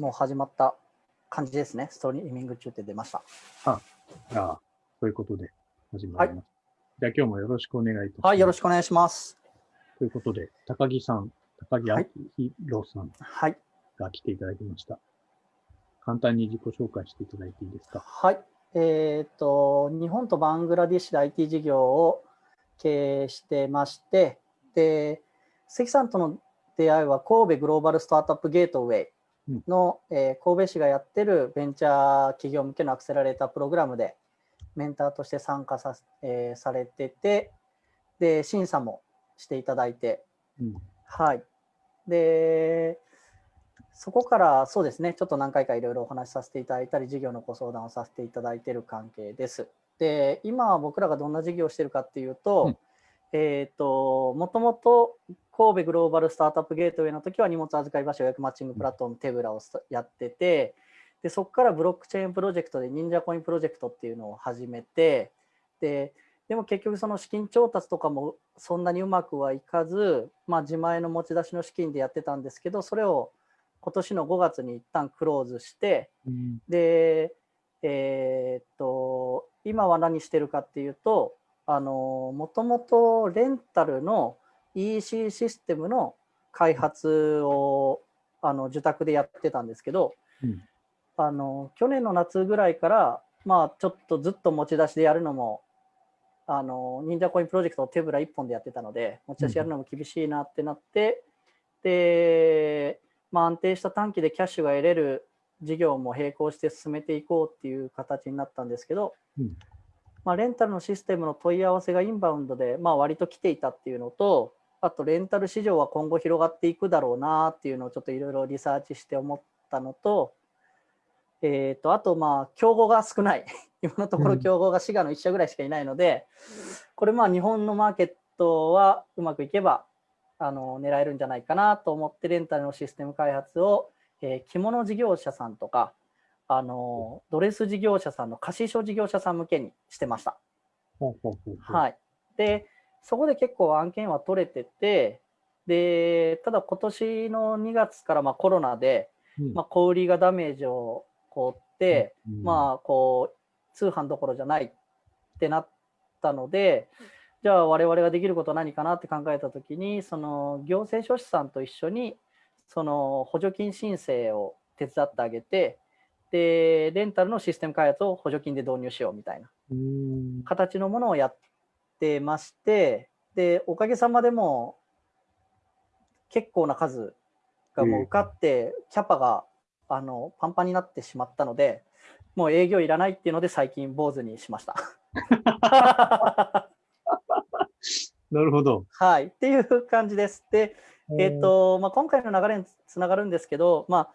もう始まった感じですね。ストリーミング中って出ました。ああ、ということで始まります。じゃあ今日もよろしくお願いいたします。はい、よろしく。お願いします。ということで、高木さん、高木はい明宏さんはい。が来ていただきました。簡単に自己紹介していただいていいですか？はい。えっ、と、日本とバングラディッシュで IT 事業を経営してまして、で、関さんとの出会いは神戸グローバルスタートアップゲートウェイの、えー神戸市がやってるベンチャー企業向けのアクセラレータープログラムでメンターとして参加さ,、えーされてて、で、審査もしていただいて、うん。はい。で、そこからそうですね、ちょっと何回かいろいろお話しさせていただいたり、事業のご相談をさせていただいている関係です。で、今僕らがどんな事業をしているかっていうと、うんえっ、と、もともと神戸グローバルスタートアップゲートウェイの時は荷物預かり場所予約マッチングプラットフォームテブラをやってて、でそこからブロックチェーンプロジェクトで忍者コインプロジェクトっていうのを始めて、ででも結局その資金調達とかもそんなにうまくはいかず、まあ、自前の持ち出しの資金でやってたんですけどそれを今年の5月に一旦クローズしてうん。でえーっと今は何してるかっていうとあのもともとレンタルの EC システムの開発をあの受託でやってたんですけど、うん。あの去年の夏ぐらいから、まあ、ちょっとずっと持ち出しでやるのもあの忍者コインプロジェクトを手ぶら1本でやってたので持ち出しやるのも厳しいなってなって、で、まあ、安定した短期でキャッシュが得れる事業も並行して進めていこうっていう形になったんですけど、うんまあ、レンタルのシステムの問い合わせがインバウンドで、まあ、割と来ていたっていうのとあとレンタル市場は今後広がっていくだろうなっていうのをちょっといろいろリサーチして思ったのと,、えー、とあとまあ競合が少ない。今のところうん。競合が滋賀の1社ぐらいしかいないので、これまあ日本のマーケットはうまくいけばあの狙えるんじゃないかなと思ってレンタルのシステム開発を、えー着物事業者さんとかあのドレス事業者さんの貸衣装事業者さん向けにしてました。はい、でそこで結構案件は取れててでただ今年の2月からまあコロナで、うん。まあ、小売りがダメージをこうって、うん。まあこう通販どころじゃないってなったのでじゃあ我々ができることは何かなって考えた時にその行政書士さんと一緒にその補助金申請を手伝ってあげてでレンタルのシステム開発を補助金で導入しようみたいなうん。形のものをやってましてでおかげさまでも結構な数がもう受かってキャパがあのパンパンになってしまったのでもう営業いらないっていうので最近坊主にしました。なるほど。はいっていう感じです。で、えっとまあ、今回の流れにつながるんですけど、まあ、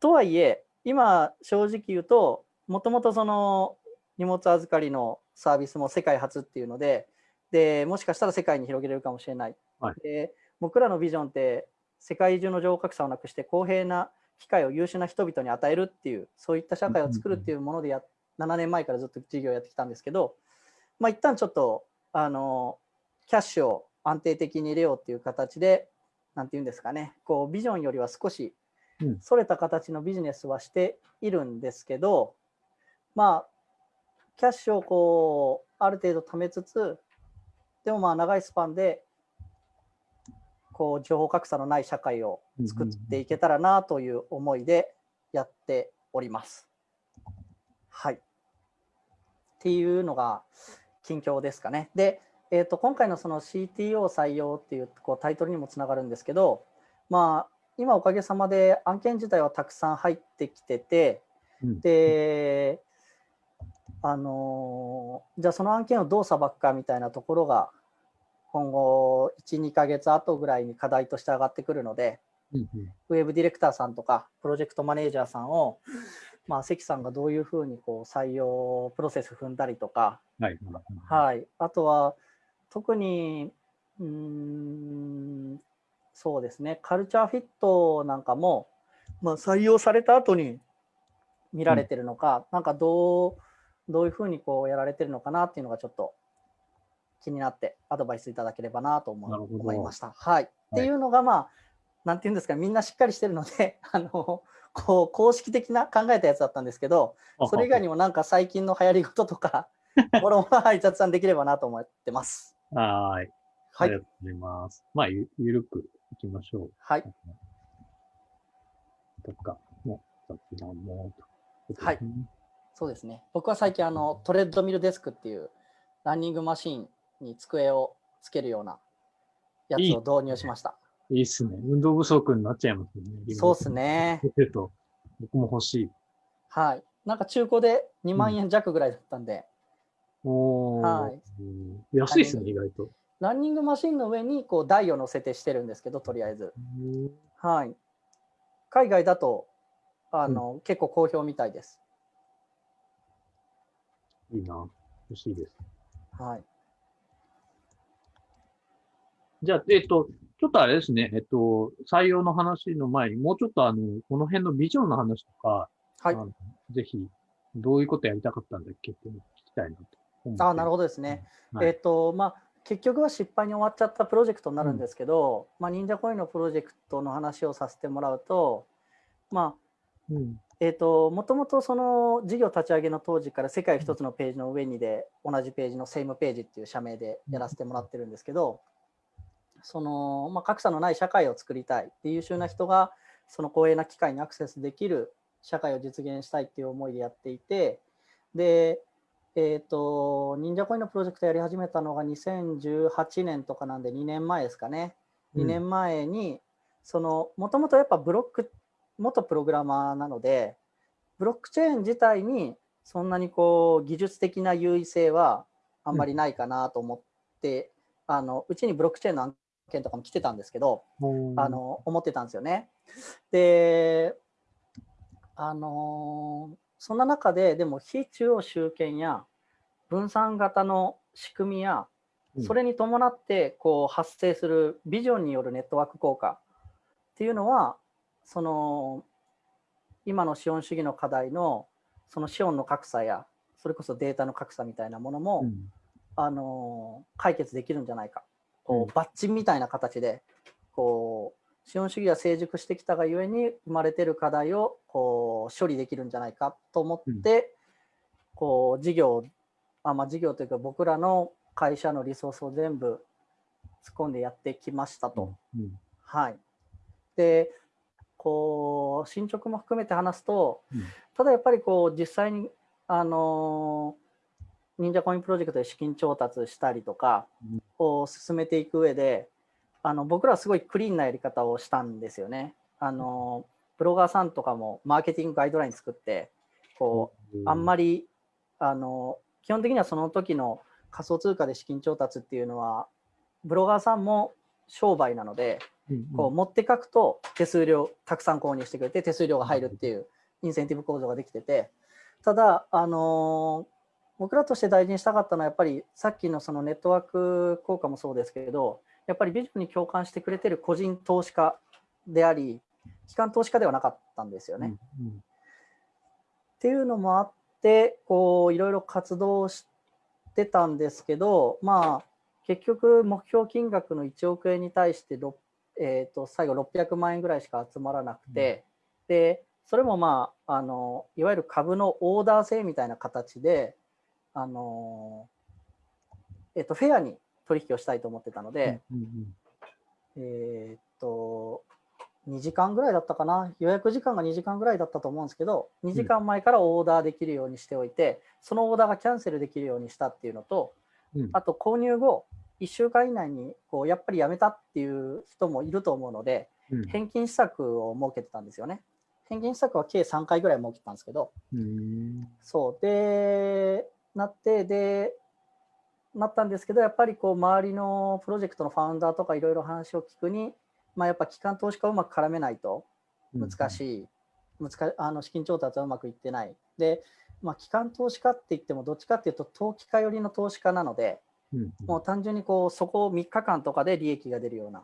とはいえ今正直言うともともとその荷物預かりのサービスも世界初っていうのででもしかしたら世界に広げれるかもしれない、はい。で僕らのビジョンって世界中の情報格差をなくして公平な機会を優秀な人々に与えるっていうそういった社会を作るっていうものでや7年前からずっと事業をやってきたんですけど、まあ、一旦ちょっとあのキャッシュを安定的に入れようっていう形でなんていうんですかねこうビジョンよりは少しうんそれた形のビジネスはしているんですけど、まあキャッシュをこうある程度貯めつつでもまあ長いスパンでこう情報格差のない社会を作っていけたらなという思いでやっております。はい。っていうのが近況ですかね。で、えー、と今回のその CTO 採用っていうこうタイトルにもつながるんですけど、まあ、今おかげさまで案件自体はたくさん入ってきてて、うん。で、あのーじゃあその案件をどうさばくかみたいなところが今後1、2ヶ月後ぐらいに課題として上がってくるので、うんうん。ウェブディレクターさんとかプロジェクトマネージャーさんを、まあ、関さんがどういうふうにこう採用プロセス踏んだりとか、はい。はい、あとは特にうーんそうですねカルチャーフィットなんかも、まあ、採用された後に見られてるのか、なんかどうどういうふうにこうやられてるのかなっていうのがちょっと気になってアドバイスいただければなと思思いました。はい、っていうのがまあなんていうんですかみんなしっかりしてるので あのこう公式的な考えたやつだったんですけど、それ以外にもなんか最近の流行り事とか、もろもろはい雑談できればなと思ってます。はい。はい。ありがとうございます。まあ、ゆゆるくいきましょう。はい。とか、もう、雑談も、はいそうですね。僕は最近あのトレッドミルデスクっていうランニングマシンに机をつけるようなやつを導入しました。いいっすね。運動不足になっちゃいますよね。そうですね。僕も欲しい。はい。なんか中古で2万円弱ぐらいだったんで、おーはいうん安いっすね、意外と。ランニングマシンの上にこう台を乗せてしてるんですけど、とりあえず。はい。海外だとあの、結構好評みたいです。いいな。欲しいです。はい。じゃあ、えっと、ちょっとあれですね、えっと、採用の話の前に、もうちょっとあの、この辺のビジョンの話とか、はいぜひ、どういうことやりたかったんだっけって聞きたいなと。あなるほほどですね。はいえっ、と、まあ、結局は失敗に終わっちゃったプロジェクトになるんですけど、まあ、忍者コインのプロジェクトの話をさせてもらうと、まあ、ど。うん。えっ、と、もともとその事業立ち上げの当時から世界一つのページの上にで同じページのセイムページっていう社名でやらせてもらってるんですけど、その、まあ、格差のない社会を作りたいっていう優秀な人がその光栄な機会にアクセスできる社会を実現したいっていう思いでやっていて、で、えっ、と、忍者コインのプロジェクトやり始めたのが2018年とかなんで2年前ですかね。2年前に、その、もともとやっぱブロック、元プログラマーなので、ブロックチェーン自体にそんなにこう技術的な優位性はあんまりないかなと思って、あのうちにブロックチェーンの案件とかも来てたんですけど、うんあ、の思ってたんですよね。で、あのーそんな中ででも非中央集権や分散型の仕組みやうん。それに伴ってこう発生するビジョンによるネットワーク効果っていうのはその今の資本主義の課題のその資本の格差やそれこそデータの格差みたいなものも、うん。あの解決できるんじゃないか。こうバッジみたいな形でこう資本主義が成熟してきたがゆえに生まれてる課題をこう処理できるんじゃないかと思って、こう事業あ、まあ、事業というか僕らの会社のリソースを全部突っ込んでやってきましたと。うん。はい、でこう進捗も含めて話すと、うん。ただやっぱりこう実際にあの忍者コインプロジェクトで資金調達したりとかうん。を進めていく上であの僕らはすごいクリーンなやり方をしたんですよね。あのブロガーさんとかもマーケティングガイドライン作ってこうあんまり、りあの基本的にはその時の仮想通貨で資金調達っていうのはブロガーさんも商売なのでうんこう持って書くと手数料たくさん購入してくれて手数料が入るっていうインセンティブ構造ができててただ、あのー僕らとして大事にしたかったのはやっぱりさっきのそのネットワーク効果もそうですけれどやっぱりビジョンに共感してくれてる個人投資家であり機関投資家ではなかったんですよね。うんっていうのもあってこういろいろ活動してたんですけどまあ結局目標金額の1億円に対して、ろえー、と最後600万円ぐらいしか集まらなくて、でそれもまああのいわゆる株のオーダー制みたいな形であの、えー、とフェアに取引をしたいと思ってたので、えーっと、2時間ぐらいだったかな、予約時間が2時間ぐらいだったと思うんですけど、2時間前からオーダーできるようにしておいて、そのオーダーがキャンセルできるようにしたっていうのと、うん。あと購入後、1週間以内にこうやっぱりやめたっていう人もいると思うので、うん。返金施策を設けてたんですよね。返金施策は計3回ぐらい設けたんですけど、うん。そう。でなってでなったんですけどやっぱりこう周りのプロジェクトのファウンダーとかいろいろ話を聞くに、まあ、やっぱ機関投資家をうまく絡めないと難しい、難あの資金調達はうまくいってない。で、まあ、機関投資家って言ってもどっちかっていうと投機家寄りの投資家なのでうんもう単純にこうそこを3日間とかで利益が出るような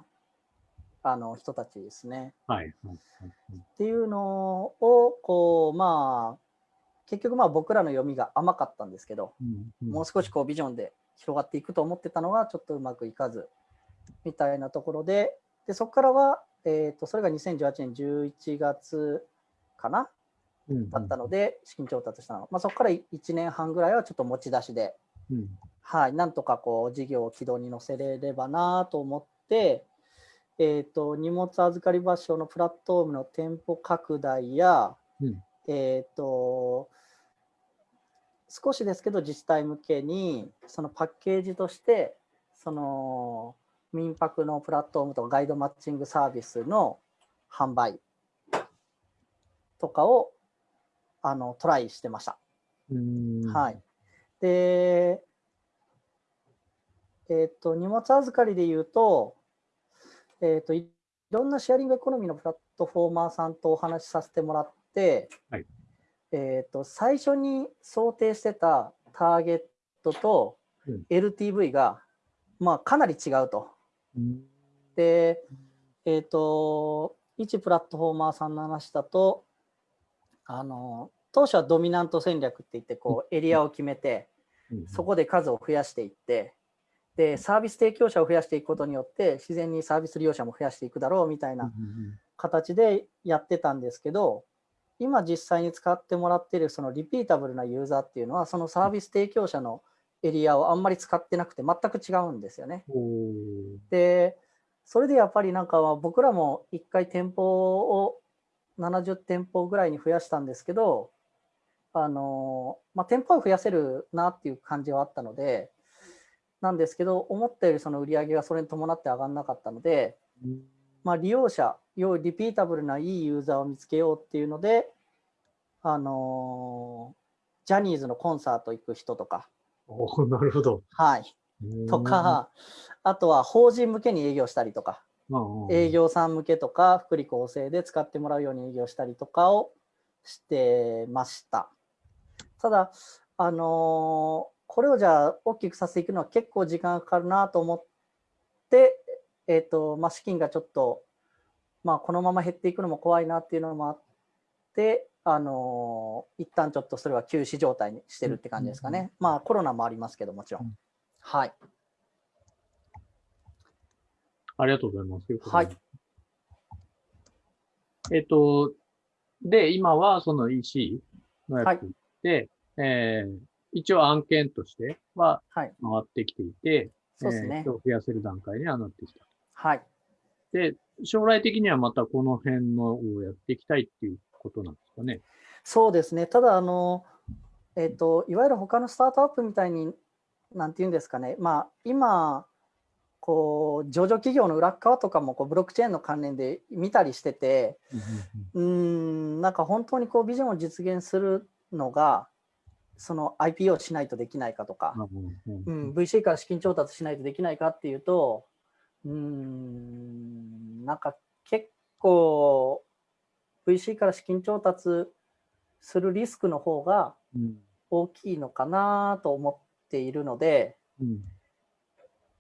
あの人たちですね。はい。っていうのをこうまあ結局まあ僕らの読みが甘かったんですけど、うんうん。もう少しこうビジョンで広がっていくと思ってたのがちょっとうまくいかずみたいなところででそこからは、えー、とそれが2018年11月かなうんだったので、資金調達したの。まあ、そこから1年半ぐらいはちょっと持ち出しで、うん。はい、なんとかこう事業を軌道に乗せれればなと思って、えー、と荷物預かり場所のプラットフォームの店舗拡大や、うん。えー、と少しですけど自治体向けにそのパッケージとしてその民泊のプラットフォームとかガイドマッチングサービスの販売とかをあのトライしてました。うんはい。で、えっ、と、荷物預かりで言うと、えっ、と、いいろんなシェアリングエコノミーのプラットフォーマーさんとお話しさせてもらって、はいえっ、と、最初に想定してたターゲットとうん。LTV が、まあ、かなり違うと。うん。で、えっ、と、一プラットフォーマーさんの話だと、あの、当初はドミナント戦略って言って、こう、エリアを決めて、うん。そこで数を増やしていって、で、サービス提供者を増やしていくことによって、自然にサービス利用者も増やしていくだろうみたいな形でやってたんですけど、今実際に使ってもらっているそのリピータブルなユーザーっていうのは、そのサービス提供者のエリアをあんまり使ってなくて全く違うんですよね。で、それでやっぱりなんかは僕らも1回店舗を70店舗ぐらいに増やしたんですけど、あのまあ、店舗は増やせるなっていう感じはあったので、なんですけど、思ったよりその売り上げがそれに伴って上がらなかったので、うんまあ、利用者、要はリピータブルないいユーザーを見つけようっていうので、あのジャニーズのコンサート行く人とか、おーなるほど。はい、とか、あとは法人向けに営業したりとか、営業さん向けとか、福利厚生で使ってもらうように営業したりとかをしてました。ただ、あのーこれをじゃあ大きくさせていくのは結構時間がかかるなと思って、えっ、と、まあ、資金がちょっと、まあ、このまま減っていくのも怖いなっていうのもあって、あのー一旦ちょっとそれは休止状態にしてるって感じですかね。まあ、コロナもありますけど、もちろうんん。はい。ありがとうございます。はい。えっと、で、今はその EC のやつで、えー一応案件としてははい。回ってきていて、そうですねえー。増やせる段階にはなってきた。はい。で、将来的にはまたこの辺のをやっていきたいっていうことなんですかね。そうですね。ただ、あの、えっ、と、いわゆる他のスタートアップみたいに、なんていうんですかね。まあ、今、こう、上場企業の裏っ側とかも、こう、ブロックチェーンの関連で見たりしてて、うーん、なんか本当にこう、ビジョンを実現するのが、その IPO しないとできないかとか、うん、VC から資金調達しないとできないかっていうと、うーん、なんか結構 VC から資金調達するリスクの方がうん大きいのかなと思っているので、うん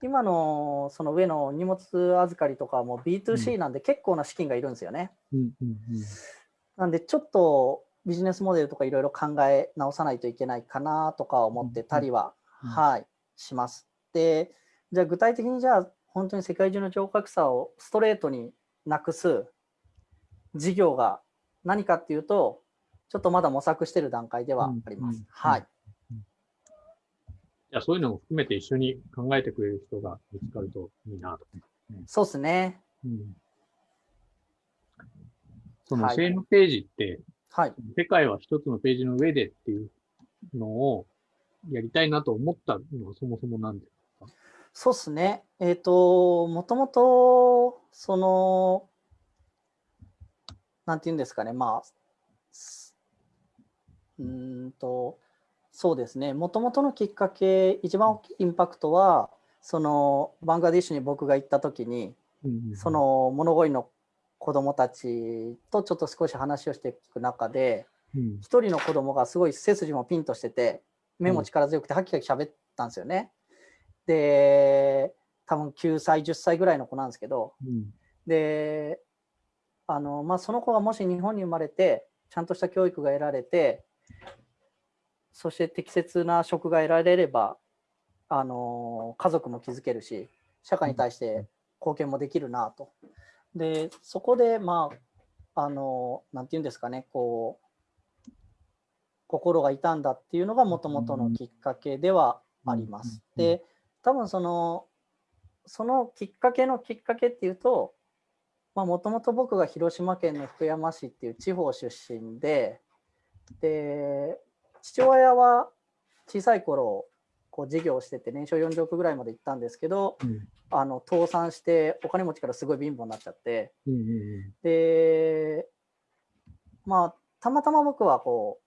今のその上の荷物預かりとかも B2C なんで結構な資金がいるんですよね。なんでちょっとビジネスモデルとかいろいろ考え直さないといけないかなとか思ってたりは、うんはい、します。で、じゃあ具体的にじゃあ本当に世界中の超格差をストレートになくす事業が何かっていうと、ちょっとまだ模索している段階ではあります。うんはい。じゃあそういうのも含めて一緒に考えてくれる人が見つかるといいなと。そうですね。うんそのはいセールページって、はい。世界は一つのページの上でっていうのをやりたいなと思ったのはそもそもなんで？そうですね。えっ、と、もともと、その、なんていうんですかね、まあ、すうーんと、そうですね、もともとのきっかけ、一番大きいインパクトは、その、バングラディッシュに僕が行った時に、そ、の物乞いの子供たちとちょっと少し話をしていく中で、うん一人の子供がすごい背筋もピンとしてて、目も力強くて、はきはき喋ったんですよね。で、多分9歳、10歳ぐらいの子なんですけど、うんで、あの、まあ、その子がもし日本に生まれて、ちゃんとした教育が得られて、そして適切な職が得られれば、あの、家族も築けるし、社会に対して貢献もできるなと。で、そこで、まあ、あの、なんていうんですかね、こう、心が痛んだっていうのがもともとのきっかけではあります。で、多分その、そのきっかけのきっかけっていうと、もともと僕が広島県の福山市っていう地方出身で、で、父親は小さい頃、こう事業をしてて年商40億ぐらいまで行ったんですけど、うん。あの倒産してお金持ちからすごい貧乏になっちゃって、うんうん。で、まあ、たまたま僕はこ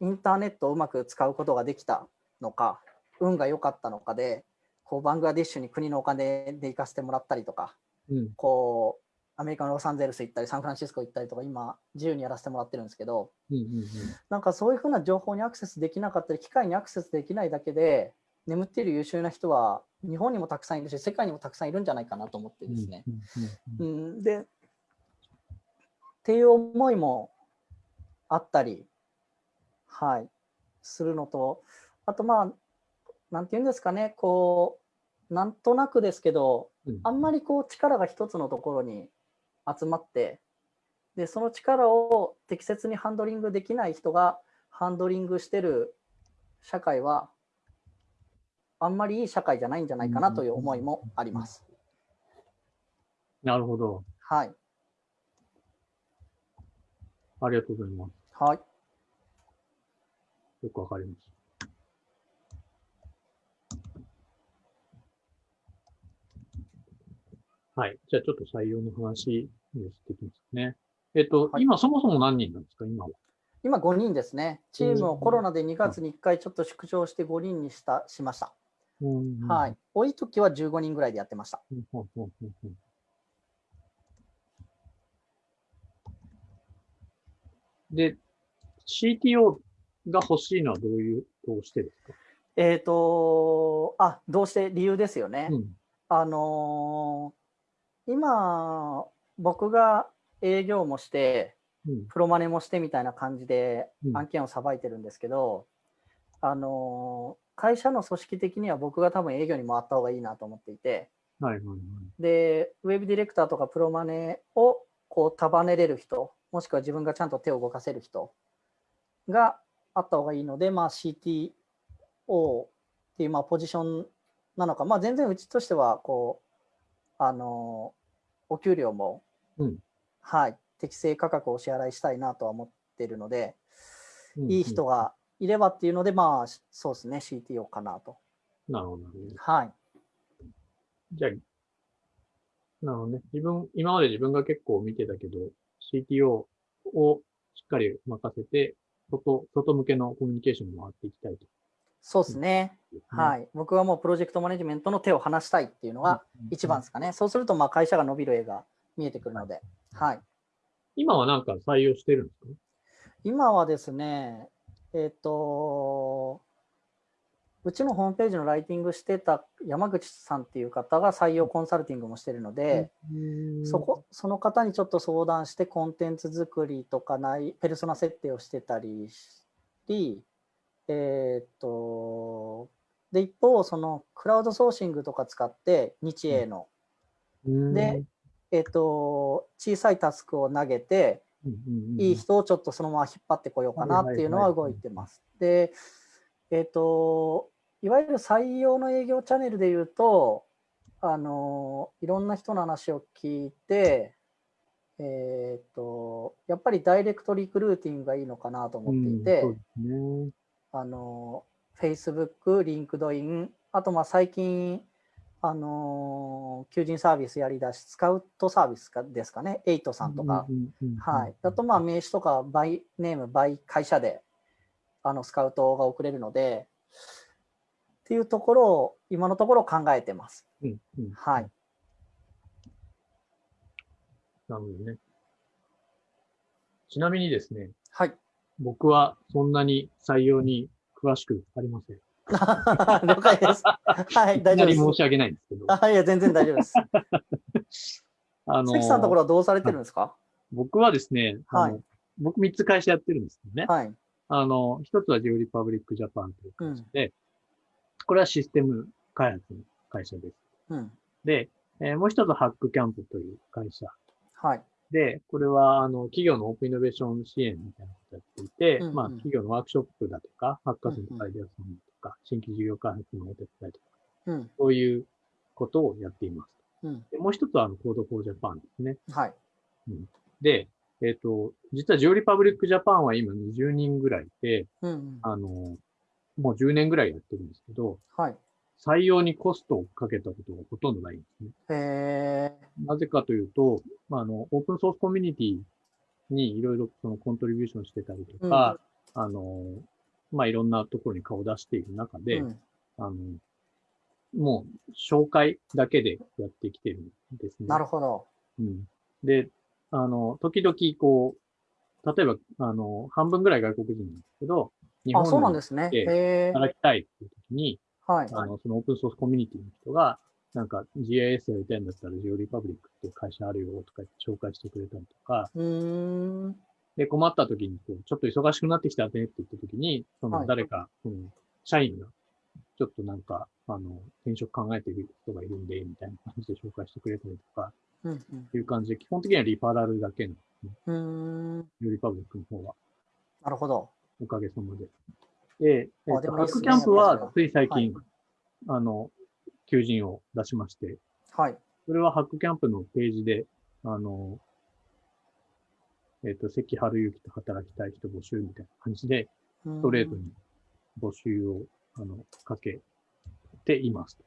う、インターネットをうまく使うことができたのか、運が良かったのかで、こう、バングラディッシュに国のお金で行かせてもらったりとか、うん。うんこう、アメリカのロサンゼルス行ったり、サンフランシスコ行ったりとか、今、自由にやらせてもらってるんですけど、うんうんなんかそういうふうな情報にアクセスできなかったり、機械にアクセスできないだけで、眠っている優秀な人は、日本にもたくさんいるし、世界にもたくさんいるんじゃないかなと思ってうんですね。うんうん。うん、で、っていう思いもあったり、はい、するのと、あとまあ、なんていうんですかね、こう、なんとなくですけど、うんあんまりこう力が一つのところに集まって、で、その力を適切にハンドリングできない人がハンドリングしてる社会は、あんまりいい社会じゃないんじゃないかなという思いもあります。なるほど。はい。ありがとうございます。はい。よくわかりました。はい。じゃあちょっと採用の話にしていきますね。えっと、はい今そもそも何人なんですか？今は。今5人ですね。チームをうんコロナで2月に1回ちょっと縮小して5人にしたしました。うんはい。多い時は15人ぐらいでやってました。で、CTO が欲しいのはどういう、どうしてですか？えっ、と、あ、どうして？理由ですよね。うん。あのー今、僕が営業もして、うん。プロマネもしてみたいな感じでうん案件をさばいてるんですけど、あのー会社の組織的には僕が多分営業に回った方がいいなと思っていて、はいはいはい。で、ウェブディレクターとかプロマネをこう束ねれる人、もしくは自分がちゃんと手を動かせる人があった方がいいので、まあ、CTO っていうまあポジションなのか、まあ、全然うちとしてはこう、あの、お給料も、うんはい、適正価格をお支払いしたいなとは思っているので、うんいい人。がいればっていうので、まあ、そうですね、CTO かなと。うんなるほどなるほど。はい。じゃあ、なるほどね。自分、今まで自分が結構見てたけど、CTO をしっかり任せて、外、外向けのコミュニケーションも回っていきたいと。そうですね。い。はい。僕はもうプロジェクトマネジメントの手を離したいっていうのが一番ですかね。そうすると、まあ会社が伸びる絵が見えてくるので。はい。今はなんか採用してるんですか？今はですね、えっ、と、うちのホームページのライティングしてた山口さんっていう方が採用コンサルティングもしてるので、そこ、その方にちょっと相談してコンテンツ作りとかない、ペルソナ設定をしてたりし、えっ、と、で、一方、そのクラウドソーシングとか使って日英の、うん。で、えっ、と、小さいタスクを投げて、いい人をちょっとそのまま引っ張ってこようかなっていうのは動いてます。で、えっ、と、いわゆる採用の営業チャンネルで言うと、あの、いろんな人の話を聞いて、えっ、と、やっぱりダイレクトリクルーティングがいいのかなと思っていて、うん。あの、Facebook、LinkedIn、あとまあ最近、あの、求人サービスやりだし、スカウトサービスかですかね、 Eight さんとか、はい。あと、まあ、名刺とか、 by name、by 会社で、あの、スカウトが送れるので、っていうところを、今のところ考えてます。うんうんはい。なるほどね。ちなみにですね、はい。僕はそんなに採用に詳しくありません。了解です。はい、大丈夫です。申し訳ないんですけど、あいや、全然大丈夫です。あの関さんのところはどうされてるんですか？僕はですね、はい僕3つ会社やってるんですけどね。はい。あの、一つはジオリパブリックジャパンという会社で、これはシステム開発の会社です。うん。で、えーもう一つはハックキャンプという会社。はい。で、これは、あの、企業のオープンイノベーション支援みたいなことをやっていて、うんうんまあ、企業のワークショップだとか、ハッカソンとかアイデアソンとか、新規事業開発のお手伝いとか、うん。そういうことをやっています。うん。でもう一つは、あの、 Code for Japan ですね。はい。で、えっ、と、実は Georepublic Japan は今20人ぐらいいて、うんうん。あの、もう10年ぐらいやってるんですけど、はい。採用にコストをかけたことがほとんどないんですね。へえ。なぜかというと、まあ、あの、オープンソースコミュニティにいろいろその contribution してたりとか、あの、まあ、いろんなところに顔を出している中で、うんあの、もう紹介だけでやってきてるんですね。なるほど。うん。で、あの、時々こう、例えば、あの、半分ぐらい外国人なんですけど、日あ、そうなんでですね。ええへえ。働きたいっていう時に、はい。あの、そのオープンソースコミュニティの人が、なんか GIS やりたいんだったらジオリパブリックっていう会社あるよとか紹介してくれたりとか。で、困った時にこう、ちょっと忙しくなってきたねって言った時に、そはいの誰か、その社員が、ちょっとなんか、あの、転職考えている人がいるんで、みたいな感じで紹介してくれたりとか、うんっていう感じで、基本的にはリファラルだけの、うん。うリパブリックの方は、なるほど。おかげさまで。で、えっと、あでもいいっすねハックキャンプはつい最近、はあの、求人を出しまして、はい。それはハックキャンプのページで、あの、えっ、と、関春之と働きたい人募集みたいな感じで、スストレートに募集を、あの、かけています。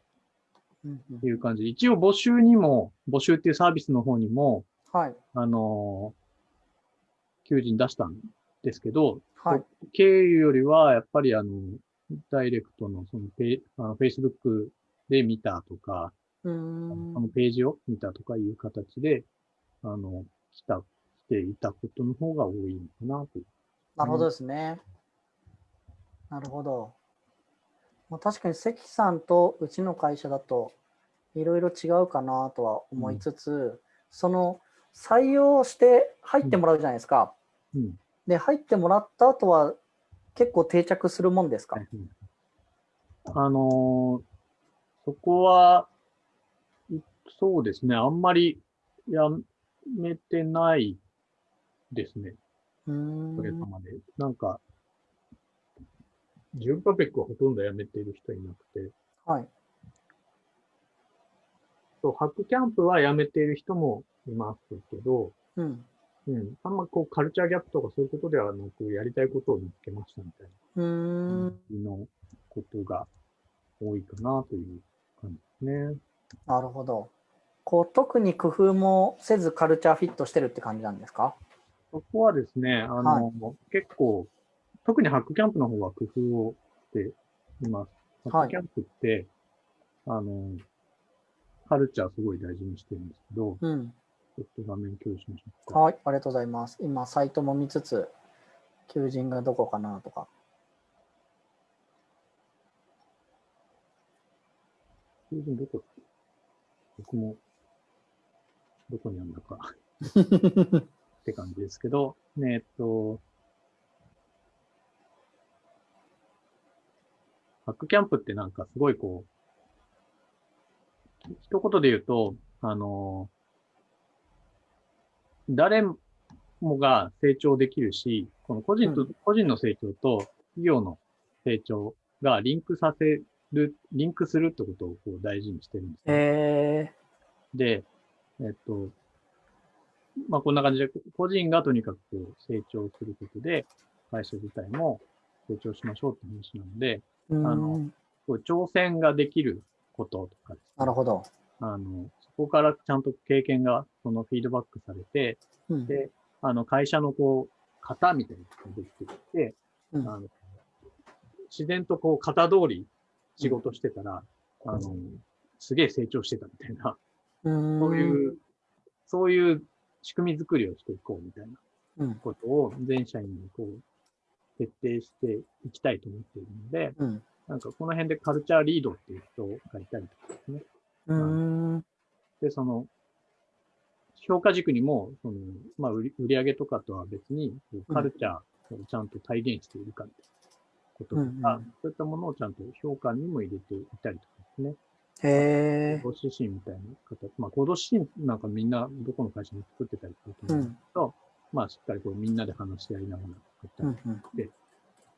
という感じで、一応募集にも、募集っていうサービスの方にも、はい。あの、求人出したんですけど、はい。経由よりは、やっぱりあの、ダイレクトのそのペあの Facebook で見たとか、あん。のページを見たとかいう形で、あの、来た、来ていたことの方が多いのかなと。なるほどですね。なるほど。まあ、確かに関さんとうちの会社だといろいろ違うかなとは思いつつ、その採用して入ってもらうじゃないですか。うん。で、入ってもらった後は結構定着するもんですか、はいあのーそこは、いそうですね、あんまりやめてないですね、おかげさまで。なんか、ジュンパペックはほとんどやめてる人いなくて、はい。そう、ハックキャンプはやめている人もいますけど、うん。うん、あんまこうカルチャーギャップとかそういうことではなく、やりたいことを見つけましたみたいうーん。な、のことが多いかなという感じですね。なるほど。こう特に工夫もせずカルチャーフィットしてるって感じなんですか？そこはですね、あの、結構、特にハックキャンプの方は工夫をしています。ハックキャンプって、あの、カルチャーすごい大事にしてるんですけど、うん。ちょっと画面共有しましょうか。はい。ありがとうございます。今、サイトも見つつ、求人がどこかなとか。求人どこ僕も、どこにあるんだか って感じですけど、ねえっと、ハックキャンプってなんかすごいこう、一言で言うと、あの、誰もが成長できるし、この個人と、う個人の成長と企業の成長がリンクさせる、リンクするってことをこう大事にしてるんですね、えで、えっと、まあ、こんな感じで、個人がとにかくこう成長することで、会社自体も成長しましょうって話なので、ー、うーあのん。こう挑戦ができることとかですねなるほど。あの、そこからちゃんと経験が、そのフィードバックされて、うん。で、あの、会社のこう、型みたいなのができてきて、うんあの、自然とこう、型通り仕事してたら、あの、すげえ成長してたみたいな、そういう、そういう仕組み作りをしていこうみたいなうん。ことを全社員にこう、徹底していきたいと思っているので、うん。なんかこの辺でカルチャーリードっていう人がいたりとかですね。うーん。で、その、評価軸にも、その、まあ、売り売り上げとかとは別に、カルチャーをちゃんと体現しているかってこととか、うんうん。そういったものをちゃんと評価にも入れていたりとかですね。へえ行動指針みたいな形、まあ、行動指針なんかみんなどこの会社も作ってたりすると思うんですけど、まあ、しっかりこうみんなで話し合いながら作ったりうんうん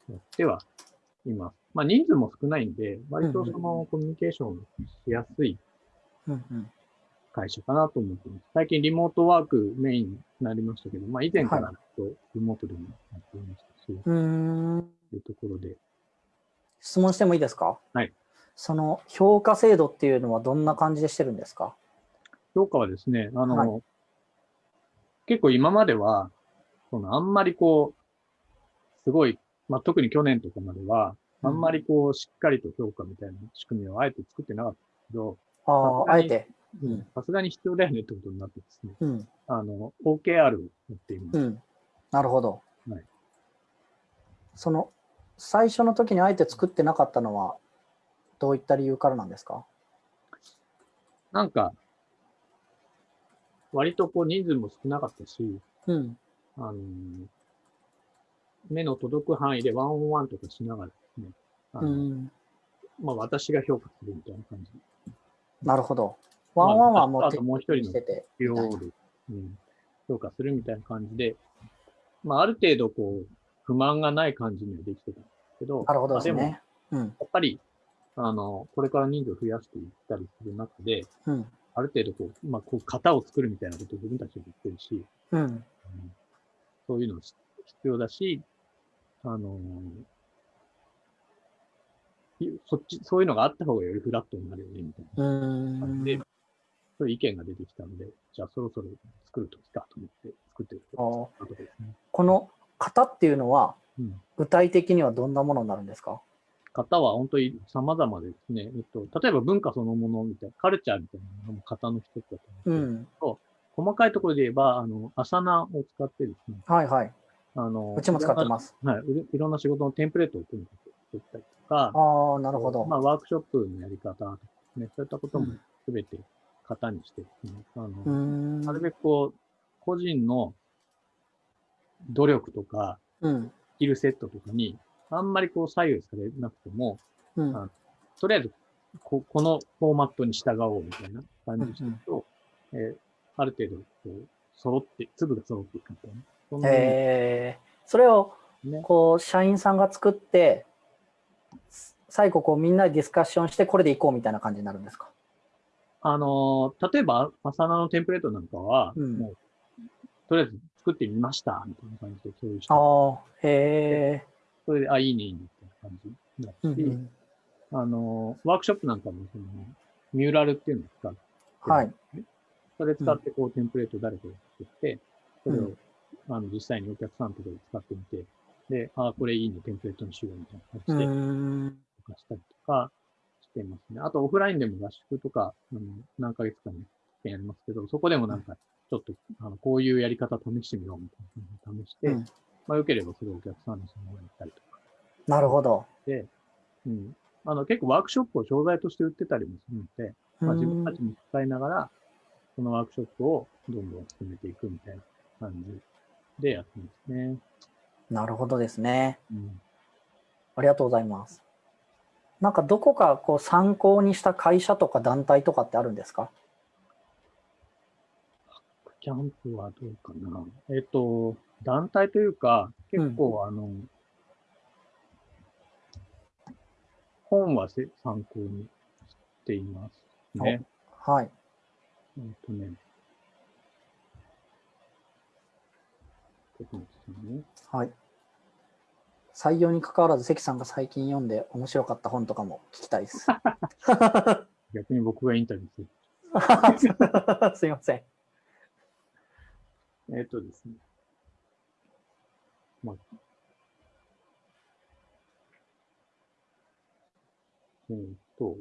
やってはいます。まあ、人数も少ないんで、割とそのコミュニケーションしやすい会社かなと思ってます。最近リモートワークメインになりましたけど、まあ以前からリモートでもやっていました。し、うーん。というところで、質問してもいいですか？はい。その評価制度っていうのはどんな感じでしてるんですか？評価はですね、あの、は結構今までは、そのあんまりこう、すごい、まあ特に去年とかまでは、あんまりこう、しっかりと評価みたいな仕組みをあえて作ってなかったけど、ああ、あえて。うんさすがに必要だよねってことになってですね、うん。あの、OKR をやっています。うん。なるほど。はいその、最初の時にあえて作ってなかったのは、どういった理由からなんですか？なんか、割とこう人数も少なかったし、うん。あのー目の届く範囲でワンオンワンとかしながらですね、あうのん。まあ私が評価するみたいな感じ。なるほど。ワンワンはもうあともう一人のしてて。量で、うん、評価するみたいな感じで、まあある程度こう、不満がない感じにはできてたんですけど、なるほどまあも、ですね。うん。やっぱり、あの、これから人数を増やしていったりする中で、うん。ある程度こう、まあこう、型を作るみたいなことを自分たちで言ってるし、うん。うんそういうの必要だし、あのそっち、そういうのがあった方がよりフラットになるよね、みたいうな感じで、ん。そういう意見が出てきたので、じゃあそろそろ作るときかと思って作ってるころですね。この型っていうのは、うん。具体的にはどんなものになるんですか？型は本当に様々ですね。えっと、例えば文化そのものみたいな、カルチャーみたいなのも型の一つだとう思うんですけど、ん。細かいところで言えば、あの、アサナを使ってですね、はいはい。あの、うちも使ってます。はい。いろんな仕事のテンプレートをとにかく作ったりとか、ああ、なるほど。まあ、ワークショップのやり方とかね、そういったこともうんすべて型にしてですね、あの。なるべくこう、個人の努力とか、うん。スキルセットとかに、あんまりこう左右されなくても、うん。あとりあえずこ、このフォーマットに従おうみたいな感じにしてると、えーある程度、こう、揃って、粒が揃っていくみたいな。そえー、それをジね。こう社員さんが作って最後こうみんなでディスカッションしてこれでいこうみたいな感じになるんですか？あのー例えば、アサナのテンプレートなんかは、うん。もう、とりあえず作ってみました、みたいな感じで共有して、ああへえそれで、あ、いいね、いいね、みたいな感じになうんうん。あのーワークショップなんかも、その、ミューラルっていうのを使って、はい。それ使って、こう、テンプレート誰かが作って、それを、うん。あの、実際にお客さんとかで使ってみて、で、あ、これいいね、テンプレートにしようみたいなう感じで、とかしたりとかしてますね。あと、オフラインでも合宿とか、あの何ヶ月かにやりますけど、そこでもなんか、ちょっと、あの、こういうやり方試してみようみたいな試して、うんまあ、良ければそれをお客さんにそのままやったりとかなるほどで、うん。あの、結構ワークショップを商材として売ってたりもするので、まあ、自分たちも使いながら、そのワークショップをどんどん進めていくみたいな感じでやってますね。なるほどですねうん。ありがとうございますなんかどこかこう参考にした会社とか団体とかってあるんですか？キャンプはどうかな。えっ、と、団体というか、結構、あの、本はせ参考にしていますね。はいえっ、とね。ちょっと待ってくださいね。はい採用に関わらず関さんが最近読んで面白かった本とかも聞きたいです 逆に僕がインタビューする。すいませんえっ、とですね。まあ、えっ、と、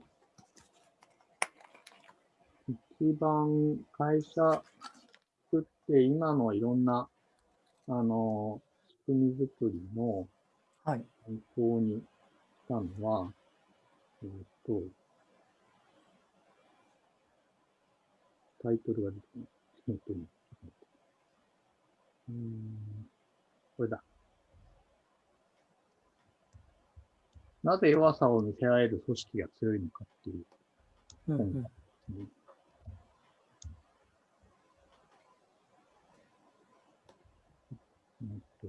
一番会社作って今のいろんな、あの、仕組み作りのはい参考にしたのは、えっ、と、タイトルが出てこない。えっとね、ちょっとうーん、これだ。なぜ弱さを見せられる組織が強いのかっていううんうんうんと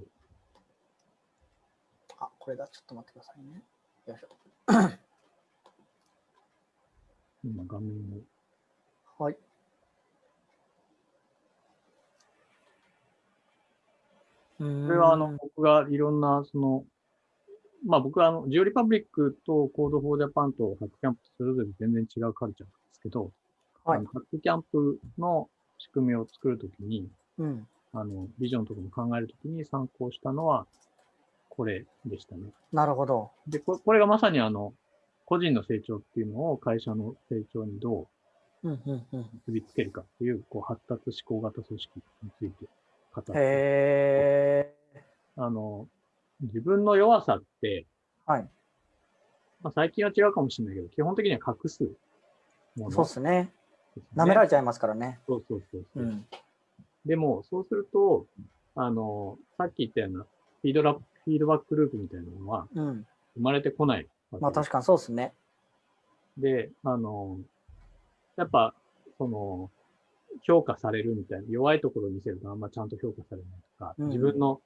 あ、これだ。ちょっと待ってくださいね。よいしょ。今画面を。はい。ここれはあの、僕がいろんな、その、まあ僕はあの、 Georepublic と Code for Japan と HackCamp それぞれ全然違うカルチャーなんですけど、はい HackCamp の仕組みを作るときに、うん。あの、ビジョンとかも考えるときに参考したのは、これでしたね。なるほど。で、こ、これがまさにあの、個人の成長っていうのを会社の成長にどううんうんうん。結びつけるかっていう、こう、発達思考型組織について語って、へえ。あの、自分の弱さって、はい。まあ、最近は違うかもしれないけど、基本的には隠すものそう。ですね舐められちゃいますからね。そうそうそうそうう。ん。でも、そうすると、あの、さっき言ったようなフィードラフィードバックループみたいなのはうん。生まれてこないわけまあ確かにそうっすね。で、あの、やっぱ、その、評価されるみたいな、弱いところを見せるとあんまちゃんと評価されないとか、うん自分の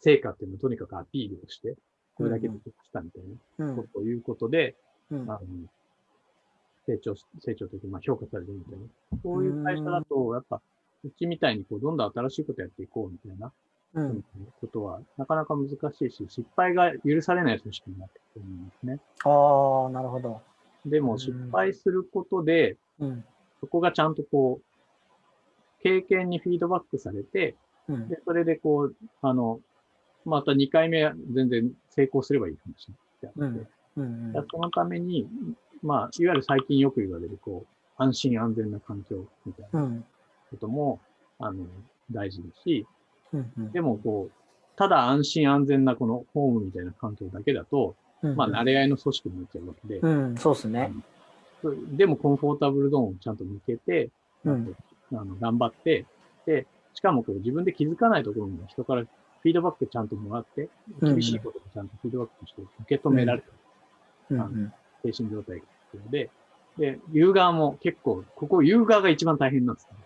成果っていうのをとにかくアピールをして、これだけでしたみたいなうん。ことを言うことで、うんあの成長し、成長というか、まあ評価されるみたいな。そういう会社だと、やっぱ、うちみたいにこう、どんどん新しいことやっていこうみたいな、うん。ことは、なかなか難しいし、失敗が許されない組織になってくるんですね。ああ、なるほど。でも、うん失敗することで、うん。そこがちゃんとこう、経験にフィードバックされて、うん。で、それでこう、あの、また2回目は全然成功すればいい話であって、うんうんだからそのために、まあ、いわゆる最近よく言われる、こう、安心安全な環境みたいなうん。ことも、あの、大事だし、うん。うん。でもこう、ただ安心安全なこのホームみたいな環境だけだと、うんまあ、慣れ合いの組織になっちゃうわけで、うん、そうっすね。でもコンフォータブルゾーンをちゃんと見つけて、うん。あの頑張って、で、しかもこう自分で気づかないところにも人からフィードバックちゃんともらって、うん厳しいこともちゃんとフィードバックして受け止められるうんうん。精神状態が必要で、で、言う側も結構、ここ言う側が一番大変なんですね。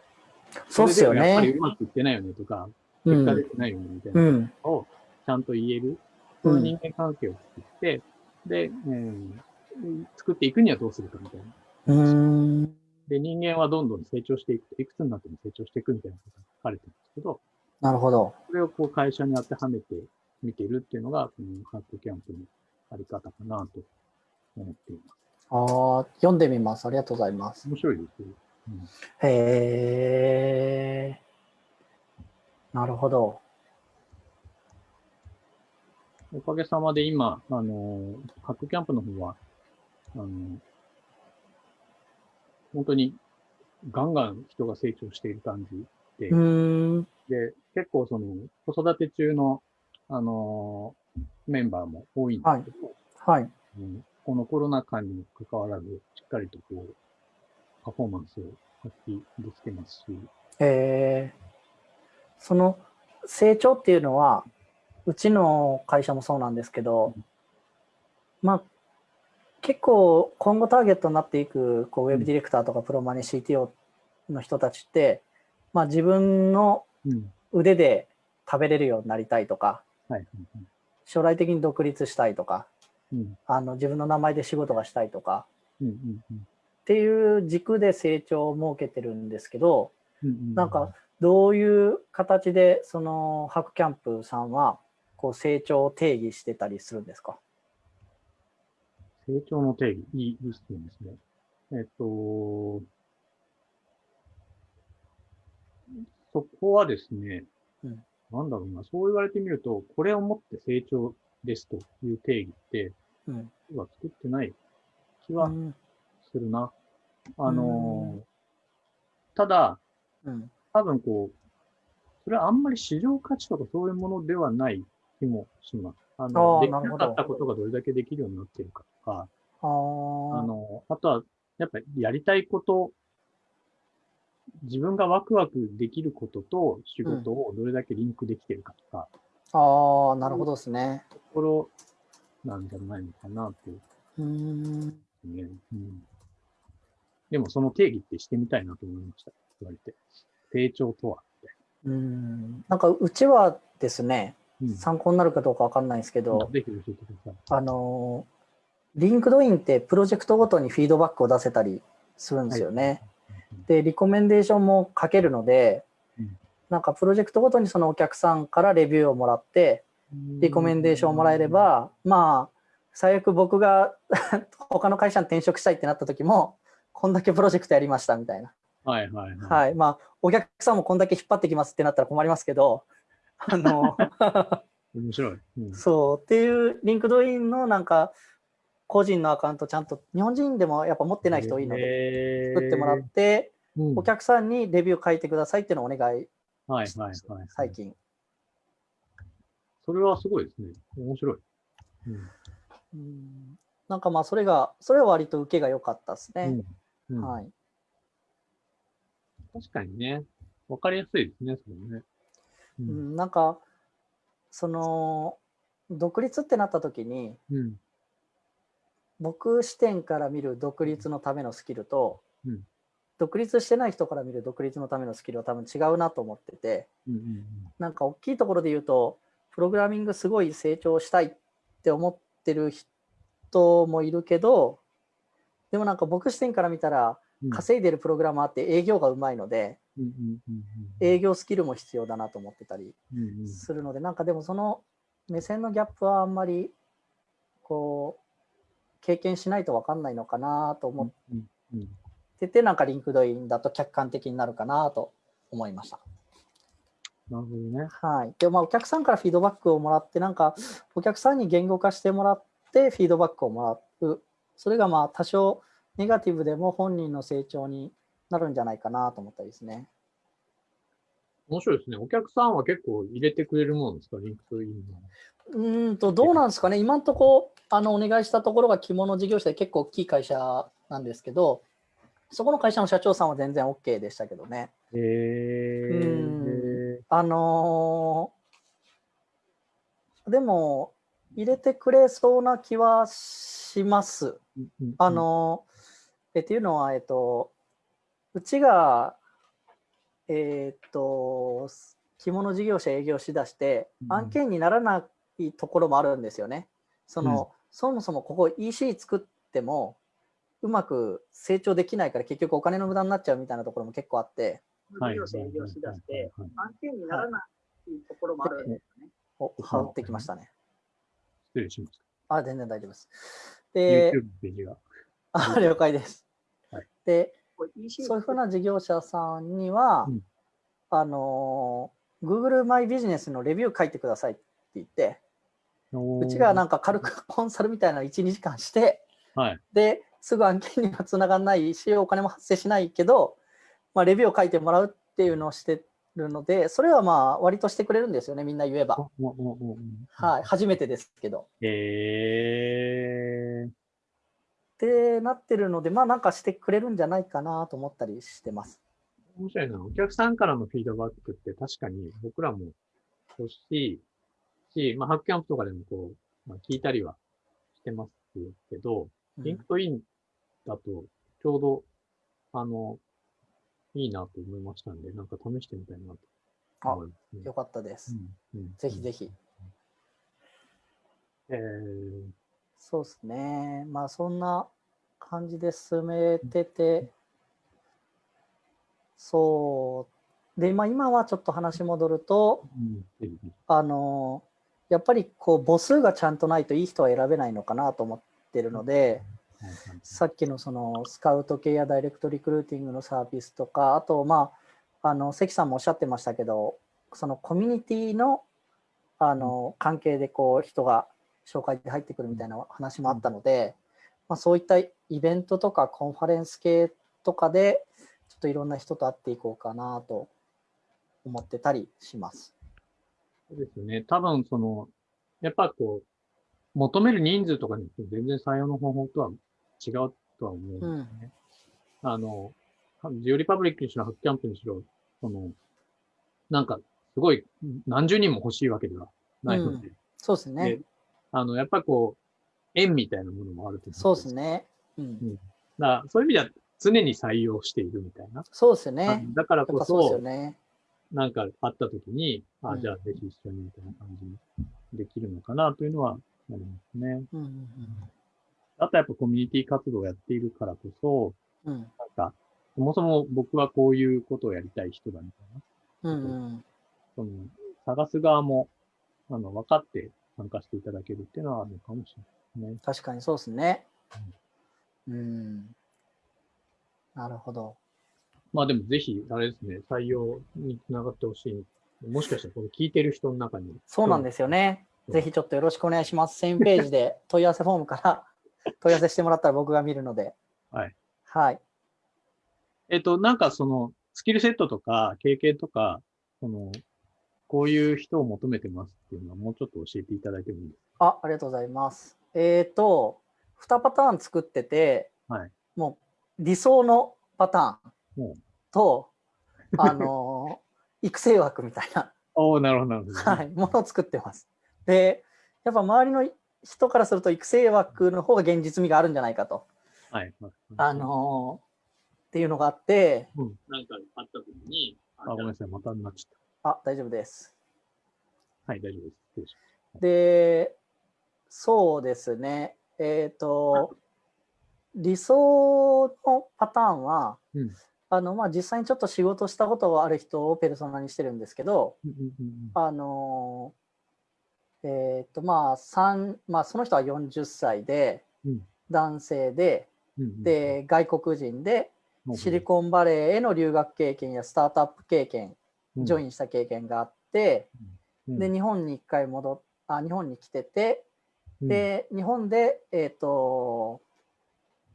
そうっすよそれでもやっぱりね。うまくいってないよねとか、うん結果出。てないよねみたいなうん。のをちゃんと言える、そういう人間関係を作って、で、えー作っていくにはどうするかみたいな。で、人間はどんどん成長していくと、いくつになっても成長していくみたいなことが書かれてるんですけど、なるほど。それをこう会社に当てはめて見てるっていうのが、このハックキャンプのあり方かなと思っています。ああ、読んでみます。ありがとうございます。面白いですよ。へえ。なるほど。おかげさまで今、あの、ハックキャンプの方は、あの、本当にガンガン人が成長している感じで。で、結構その、子育て中の、あの、メンバーも多いんですけど、はい。うんこのコロナ禍にもかかわらず、しっかりとこう、パフォーマンスを発揮できてますし、えー、その成長っていうのは、うちの会社もそうなんですけど、まあ、結構今後ターゲットになっていくこうウェブディレクターとかプロマネ CTO の人たちって、まあ、自分のうん。腕で食べれるようになりたいとか、将来的に独立したいとか、うん。あの自分の名前で仕事がしたいとかっていう軸で成長を設けてるんですけど。なんか、どういう形でそのハックキャンプさんはこう成長を定義してたりするんですか？成長の定義、いい、ですね。えっと、そこはですね、うんなんだろうな、そう言われてみると、これをもって成長ですという定義って、うん。僕は作ってない気はうん。するな。あのうんー、ただ、うん。多分こう、それはあんまり市場価値とかそういうものではない気もします。あの、できなかったことがどれだけできるようになってるかとか、ああーの、あとは、やっぱりやりたいこと、自分がワクワクできることと仕事をどれだけリンクできてるかとか、あー、なるほどですね。ところなんじゃないのかなといううーん。ね。うん。でもその定義ってしてみたいなと思いました。言われて。成長とは、うん。なんかうちはですね、な。うん。参考になるかどうかわかんないんですけど、ぜひ教えてください。あのー、 LinkedIn ってプロジェクトごとにフィードバックを出せたりするんですよね。で、 recommendation も書けるのでうん、なんかプロジェクトごとにそのお客さんからレビューをもらって、 recommendation をもらえれば、まあ、最悪僕が 他の会社に転職したいってなった時も、こんだけプロジェクトやりましたみたいな。はいはいはい。はい。まあ、お客さんもこんだけ引っ張ってきますってなったら困りますけど、あの、面白い。うんそうっていう LinkedIn のなんか個人のアカウントちゃんと日本人でもやっぱ持ってない人多いので作ってもらってうんお客さんにレビュー書いてくださいっていうのをお願いはいはいはい。最近。それはすごいですね。面白い。うんうんなんかまあそれがそれは割と受けが良かったですね。うんうんはい。確かにね。わかりやすいですね、それね。ううんん、なんかその独立ってなった時にうん。僕視点から見る独立のためのスキルと、うん独立してない人から見る独立のためのスキルは多分違うなと思ってて。うんうんなんか大きいところで言うと、プログラミングすごい成長したいって思ってる人もいるけど、でもなんか僕視点から見たら、うん。稼いでるプログラマーって営業がうまいので、営業スキルも必要だなと思ってたりするので、なんかでもその目線のギャップはあんまり、こう、経験しないと分かんないのかなと思ってて、なんか LinkedIn だと客観的になるかなと思いました。なるほどね。はい。で、まあ、お客さんからフィードバックをもらって、なんか、お客さんに言語化してもらって、フィードバックをもらう。それが、まあ、多少ネガティブでも本人の成長になるんじゃないかなと思ったりですね。面白いですね。お客さんは結構入れてくれるもんですか、 LinkedIn の。うーんと、どうなんですかね。今のところ、あの、お願いしたところが着物事業者で結構大きい会社なんですけど、そこの会社の社長さんは全然 OK でしたけどね。へえ。あのーでも、入れてくれそうな気はします。あ、の、えっていうのは、えっと、うちが、えっと、着物事業者営業しだして、うん案件にならないところもあるんですよね。その、そもそもここ EC 作っても、うまく成長できないから結局お金の無駄になっちゃうみたいなところも結構あって、はい事業者営業しだして、案件にならないところもあるんですよね。お、羽織ってきましたね。失礼しましあ、全然大丈夫です。た。で YouTube、のページが。あ了解です。はいで、そういうふうな事業者さんには、うんあのー、Google マイビジネスのレビュー書いてくださいって言って、うちがなんか軽くコンサルみたいなの1、2時間して、はい。で、すぐ案件にはつながらないし、お金も発生しないけど、まあ、レビューを書いてもらうっていうのをしてるので、それはまあ、割としてくれるんですよね、みんな言えば。はい、初めてですけど。へえ。ってなってるので、まあなんかしてくれるんじゃないかなと思ったりしてます。面白いな。お客さんからのフィードバックって確かに僕らも欲しいし、まあ、 HackCamp とかでもこう、まあ、聞いたりはしてますけど、 LinkedIn だとちょうど、あの、いいなと思いましたんで、なんか試してみたいなと思いますね。よかったです。うんうんぜひぜひ。えーそうですね。まあそんな感じで進めてて、そう。で、まあ今はちょっと話戻ると、あの、やっぱりこう母数がちゃんとないといい人は選べないのかなと思ってるので、さっきのそのスカウト系やダイレクトリクルーティングのサービスとか、あとまあ、あの関さんもおっしゃってましたけど、そのコミュニティのあの関係でこう人が紹介で入ってくるみたいな話もあったので、まあ、そういったイベントとかコンファレンス系とかで、ちょっといろんな人と会っていこうかなと思ってたりします。そうですね。多分その、やっぱこう、求める人数とかに全然採用の方法とは違うとは思うんですよね。あの、ジオリパブリックにしろ、ハックキャンプにしろ、その、なんか、すごい何十人も欲しいわけではないので、そうですねで。あの、やっぱこう、縁みたいなものもあると思そうですね。ね。うん。だからそういう意味では、常に採用しているみたいな。そうですよね。だからこそそ、ね。なんかあった時に、あ、うんじゃあぜひ一緒にみたいな感じにできるのかなというのはありますね。うんうんあとやっぱコミュニティ活動をやっているからこそ、うんうんなんか、そもそも僕はこういうことをやりたい人だみたいな。うんうんその、探す側も、あの、分かって参加していただけるっていうのはあるのかもしれないですね。確かにそうですね。うん。なるほど。まあでもぜひ、あれですね、採用につながってほしい。もしかしたらこれ聞いてる人の中に。そうなんですよね。うんぜひちょっとよろしくお願いします。1000ページで問い合わせフォームから 問い合わせしてもらったら僕が見るので。はい。はい。えっと、なんかその、スキルセットとか経験とか、その、こういう人を求めてますっていうのはもうちょっと教えていただいてもいいですあ、ありがとうございます。えっ、と、2パターン作ってて、はいもう理想のパターンうんと、あのー 育成枠みたいな、かおおなるほど、なるほど。はい、ものを作ってます。で、やっぱ周りの人からすると育成枠の方が現実味があるんじゃないかと、はい。はいあのーっていうのがあって、うん。なんかあった時に、あ、ごめんなさい、またなっちゃっあ、大丈夫です。た。はい、大丈夫です。で、そうですね。えっ、と、理想のパターンは、うんあの、まあ、実際にちょっと仕事したことがある人をペルソナにしてるんですけど、うんうんうんあの、えっ、と、まあ、三まあ、その人は40歳で、うん男性で、うんうん、で、外国人で、うんシリコンバレーへの留学経験やスタートアップ経験、ジョインした経験があって、うん。で、日本に一回戻っあ、日本に来てて、うん。で、日本で、えっ、と、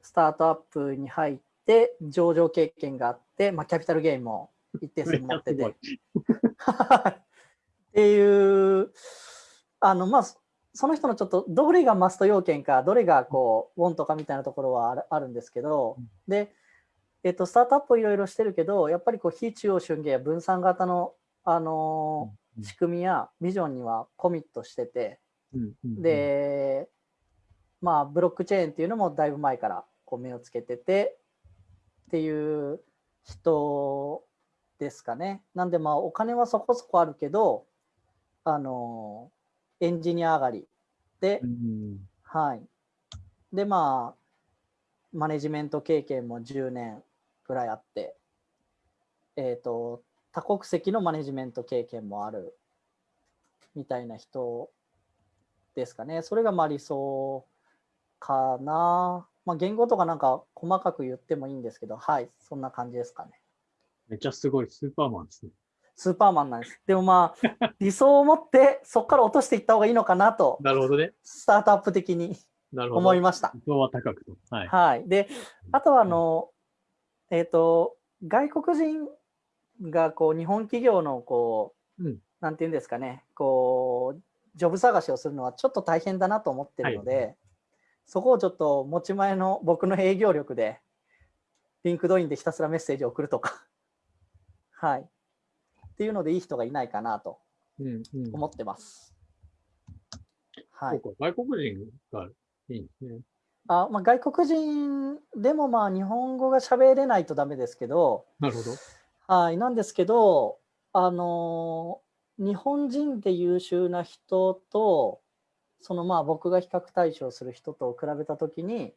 スタートアップに入って、上場経験があって、まあ、キャピタルゲインも一定数持ってて。っていう、あの、まあ、そその人のちょっと、どれがマスト要件か、どれがこう、ウォンとかみたいなところはあるあるんですけどうん、で、えっ、と、スタートアップいろいろしてるけど、やっぱりこう、非中央集権や分散型の、あのうん仕組みやビジョンにはコミットしてて、で、まあ、ブロックチェーンっていうのもだいぶ前からこう目をつけててっていう人ですかね。なんで、まあ、お金はそこそこあるけど、あの、エンジニア上がりでう、んはい。で、まあ、マネジメント経験も10年ぐらいあって、えっ、と、多国籍のマネジメント経験もあるみたいな人ですかね。それがまあ理想かな。まあ、言語とかなんか細かく言ってもいいんですけど、はい、そんな感じですかね。めっちゃすごい、スーパーマンですね。スーパーマンなんです。でもまあ、理想を持ってそこから落としていった方がいいのかなと、なるほどね。スタートアップ的になるほど。思いました。理想は高くと。はい。はい。で、あとはあの、えっ、と、外国人がこう日本企業のこう、うんなんていうんですかね、こう、ジョブ探しをするのはちょっと大変だなと思ってるので、はそこをちょっと持ち前の僕の営業力で、 LinkedIn でひたすらメッセージを送るとか、はい。っていうのでいい人がいないかなとうんうん。思ってます。はい。そうか、外国人がいいんですね。あまあ、外国人でもまあ日本語が喋れないとダメですけど、なるほど。はい、なんですけど、あのー日本人で優秀な人と、そのまあ僕が比較対象する人と比べたときに、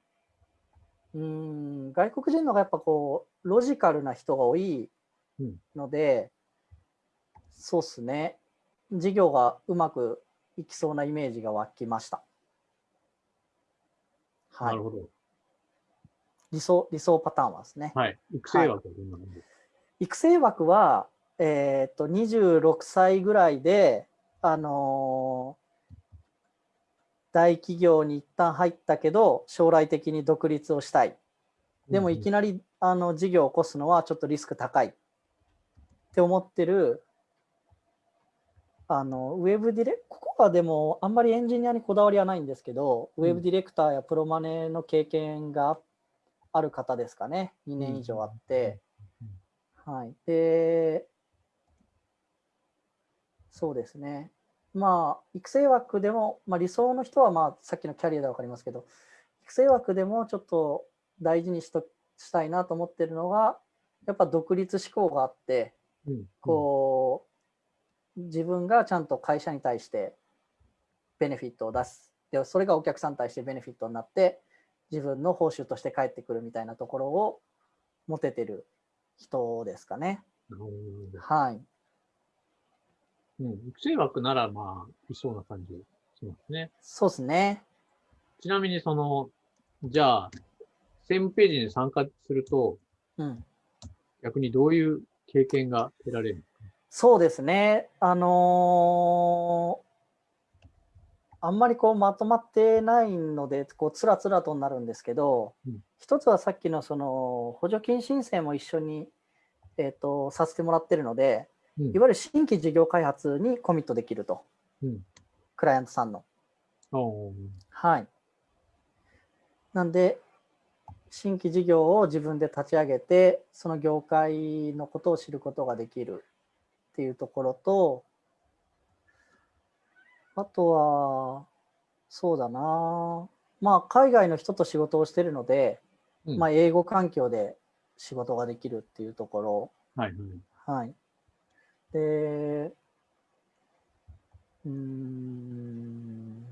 うーん、外国人の方がやっぱこう、ロジカルな人が多いうんので、そうっすね、事業がうまくいきそうなイメージが湧きました。はないる。ほど。理想、理想パターンはですね。はい。育成枠はどんな感じですか？育成枠は、えーっと、26歳ぐらいで、あのー大企業に一旦入ったけど、将来的に独立をしたい。でもいきななり、あの、事業を起こすのはちょっとリスク高いって思ってる、あの、ウェブディレ、ここはでもあんまりエンジニアにこだわりはないんですけど、うんウェブディレクターやプロマネの経験があある方ですかね。2年以上あって。はい。で、そうですね。まあ、育成枠でも、まあ、理想の人は、まあ、さっきのキャリアでわかりますけど、育成枠でもちょっと大事にしとしたいなと思ってるのが、やっぱ独立志向があって、うん。こう、自分がちゃんと会社に対してベネフィットを出す。で、それがお客さんに対してベネフィットになって、自分の報酬として返ってくるみたいなところを持ててる人ですかね。なるほど。はい。うん。育成枠なら、まあ、いそうな感じしますね。そうですね。ちなみに、その、じゃあ、セームページに参加すると、うん。逆にどういう経験が得られるそうですね。あのーあんまりこうまとまってないので、こうつらつらとなるんですけど、うん一つはさっきのその補助金申請も一緒に、えー、とさせてもらってるので、うんいわゆる新規事業開発にコミットできると、うんクライアントさんの。はい。なんで、新規事業を自分で立ち上げて、その業界のことを知ることができるっていうところと、あとは、そうだな。まあ、海外の人と仕事をしてるので、うんまあ、英語環境で仕事ができるっていうところ、はいはい。はい。で、うーん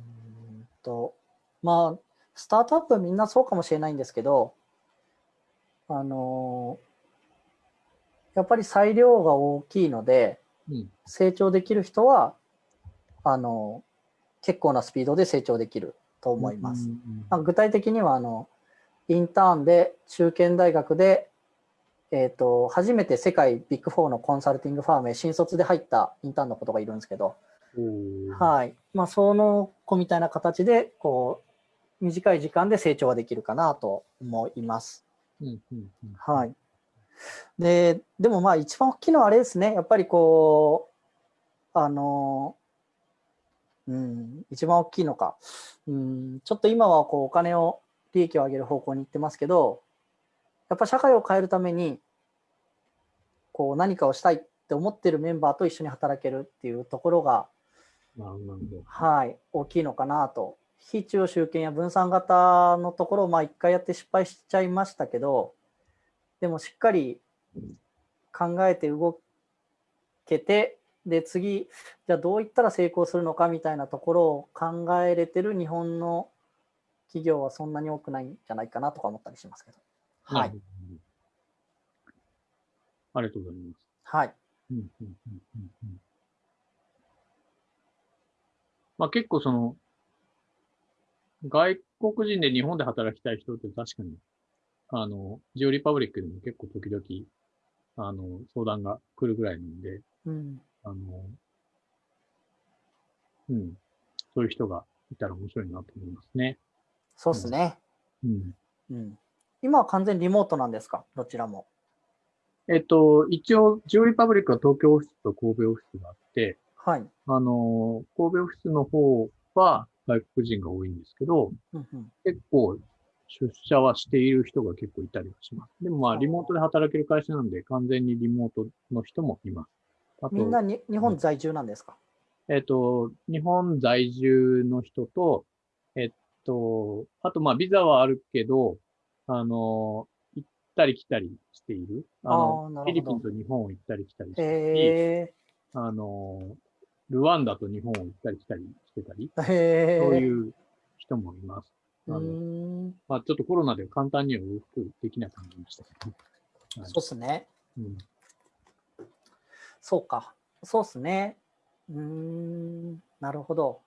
と、まあ、スタートアップはみんなそうかもしれないんですけど、あの、やっぱり裁量が大きいので、うん。成長できる人は、あの、結構なスピードで成長できると思います。うんまあ具体的にはあのインターンで中堅大学で、えー、と初めて世界ビッグ4のコンサルティングファームへ新卒で入ったインターンのことがいるんですけど、はいまあ、その子みたいな形でこう短い時間で成長ができるかなと思います。うんうんうんはい、ででもまあ一番大きいのはあれですねやっぱりこうあのうん一番大きいのかうんちょっと今はこうお金を利益を上げる方向に行ってますけどやっぱ社会を変えるためにこう何かをしたいって思ってるメンバーと一緒に働けるっていうところが。はい、大きいのかなと。非中央集権や分散型のところをまあ一回やって失敗しちゃいましたけど、でもしっかり考えて動けて、で次、じゃあどういったら成功するのかみたいなところを考えれてる日本の企業はそんなに多くないんじゃないかなとか思ったりしますけど。はない。ありがとうございます。はい。うんうんうんうんうんまあ結構その、外国人で日本で働きたい人って確かに、あの、ジオリパブリックでも結構時々、あの、相談が来るぐらいなんで、うん、あの、うん、そういう人がいたら面白いなと思いますね。そうですね。うん。うん。今は完全リモートなんですか？どちらも。えっと、一応、ジオリパブリックは東京オフィスと神戸オフィスがあって、はい。あの、神戸オフィスの方は外国人が多いんですけど、うんうん、結構出社はしている人が結構いたりはします。でもまあ、リモートで働ける会社なんで、完全にリモートの人もいます。あと、みんなに日本在住なんですか？えっと、日本在住の人と、えっと、あとまあ、ビザはあるけど、あの、行ったり来たりしている。あの、フィリピンと日本を行ったり来たりしているし、へあの、ルワンダと日本を行ったり来たりしてたり。そういう人もいます。あのん。まあ、ちょっとコロナで簡単には往復できなくなりましたけど。はいそうっすね。うんそうか。そうっすね。うーん。なるほど。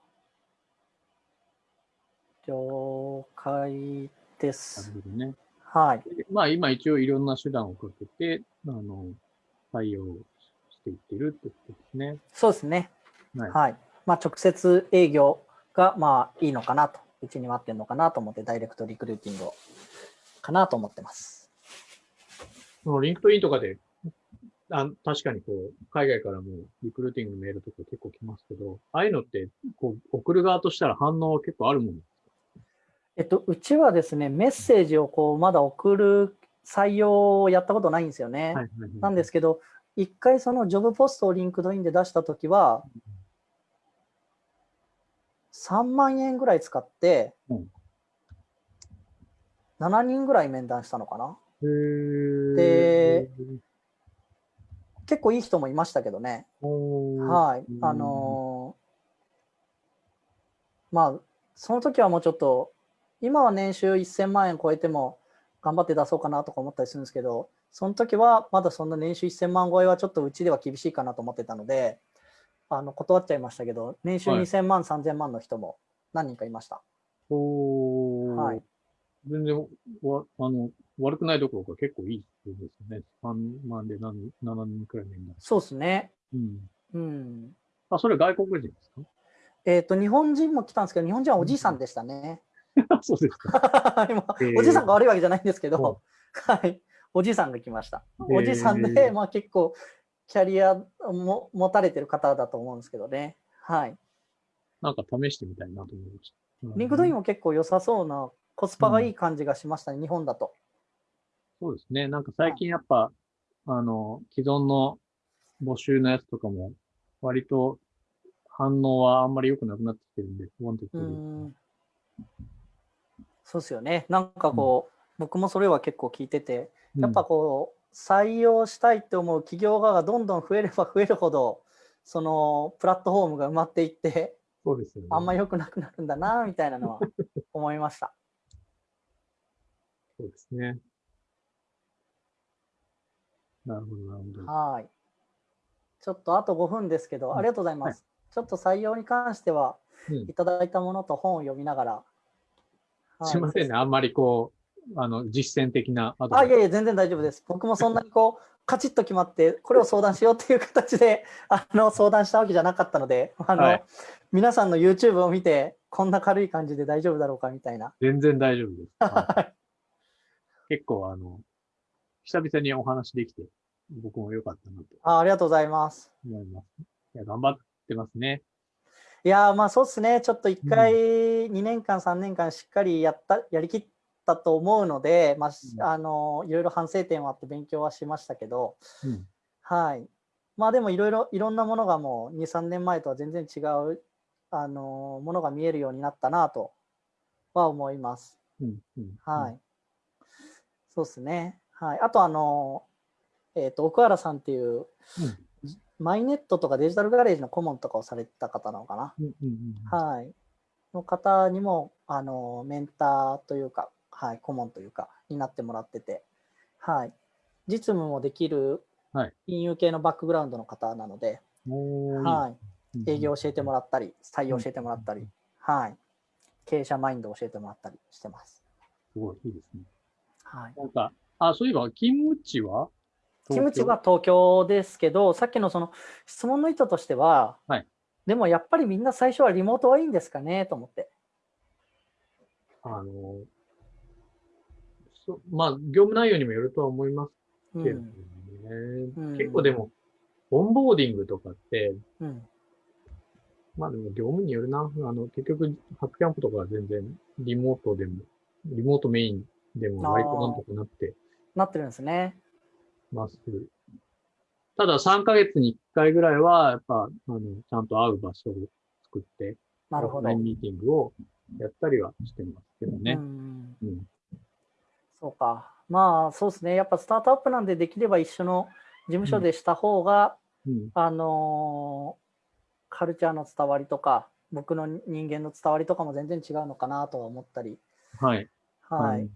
了解です。なるほどね。はい。でまあ、今一応いろんな手段をかけて、あの、対応していってるってことですね。そうですね。はい。はい。まあ、直接営業がまあいいのかなと。うちに合ってるのかなと思って、ダイレクトリクルーティングをかなと思ってます。その LinkedIn とかで、あ確かにこう、海外からもリクルーティングのメールとか結構来ますけど、ああいうのって、こう、送る側としたら反応は結構あるもん。えっと、うちはですね、メッセージをこうまだ送る採用をやったことないんですよね。はいはいはい。なんですけど、一回その job post を LinkedIn で出したときは、3万円ぐらい使ってうん、7人ぐらい面談したのかな。で、結構いい人もいましたけどね。はい。うん。あのーまあ、その時はもうちょっと、今は年収1000万円超えても頑張って出そうかなとか思ったりするんですけど、その時はまだそんな年収1000万超えはちょっとうちでは厳しいかなと思ってたので、あの断っちゃいましたけど、年収はい2000万、3000万の人も何人かいました。おーはい。全然わあの悪くないどころか結構いいですよね。3万で何7人くらいのんだ。そうですね。うん。うん。あ、それ外国人ですえっ、と、日本人も来たんですけど、日本人はおじいさんでしたね。か そうですか。今えーおじいさんが悪いわけじゃないんですけうんど、はい、おじいさんが来ました。えーおじいさんで、まあ結構キャリアも持たれてる方だと思うんですけどね。はい。なんか試してみたいなと思いました。 LinkedIn もも結構良さそうな、コスパがいい感じがしましたね、日本だと。そうですね。なんか最近やっぱ、あの、既存の募集のやつとかも、割と反応はあんまり良くなくなってきてるんで、不安定うーん。そうですよね。なんかこう、僕もそれは結構聞いてて、やっぱこう、採用したいって思う企業側がどんどん増えれば増えるほど、そのプラットフォームが埋まっていって、そうですよね。あんま良くなくなるんだな、みたいなのは思いました。そうですね。なるほど、なるほど。はい。ちょっとあと5分ですけど、うんありがとうございます。ちょっと採用に関しては、うんいただいたものと本を読みながら。はいすいませんね。あんまりこう、あの、実践的なアドあ、バイスいやいや、全然大丈夫です。僕もそんなにこう、カチッと決まって、これを相談しようっていう形で、あの、相談したわけじゃなかったので、あの、はい皆さんの YouTube を見て、こんな軽い感じで大丈夫だろうかみたいな。全然大丈夫です。はいはい 結構、あの、久々にお話できて、僕も良かったなとあありがとうございます。思います。いや、頑張ってますね。いやーまあそうですね、ちょっと一回、2年間、3年間しっかりやった、やりきったと思うので、まあ、あのいろいろ反省点はあって勉強はしましたけど、うん。はい。まあでもいろいろ、いろんなものがもう2、3年前とは全然違う、あのものが見えるようになったなとは思います。うん。うん。はい。そうですね。はい。あとあの、えっ、と、奥原さんっていう、マイネットとかデジタルガレージの顧問とかをされてた方なのかな？はい。の方にも、あの、メンターというか、はい、顧問というか、になってもらってて、はい。実務もできるはい金融系のバックグラウンドの方なので、はい。うん営業教えてもらったり、採用教えてもらったりうん、はい。経営者マインドを教えてもらったりしてます。すごい、いいですね。はい。なんか、あ、そういえば、勤務地は？キムチは東京？ですけど、さっきのその質問の意図としては、はいでもやっぱりみんな最初はリモートはいいんですかね？と思って。あの、そまあ、業務内容にもよるとは思いますけどね。うん。うん結構でも、オンボーディングとかって、うん。まあでも業務によるな。あの、結局、ハックキャンプとかは全然リモートでも、リモートメインでも割となんとかなってなってるんですね。ます。ただ3ヶ月に1回ぐらいは、やっぱ、あの、ちゃんと会う場所を作って、なるほど。ミーティングをやったりはしてますけどうね。ん。うん。そうか。まあそうですね。やっぱスタートアップなんでできれば一緒の事務所でした方が、うん。あのーカルチャーの伝わりとか、僕の人間の伝わりとかも全然違うのかなとは思ったり、はい。はい。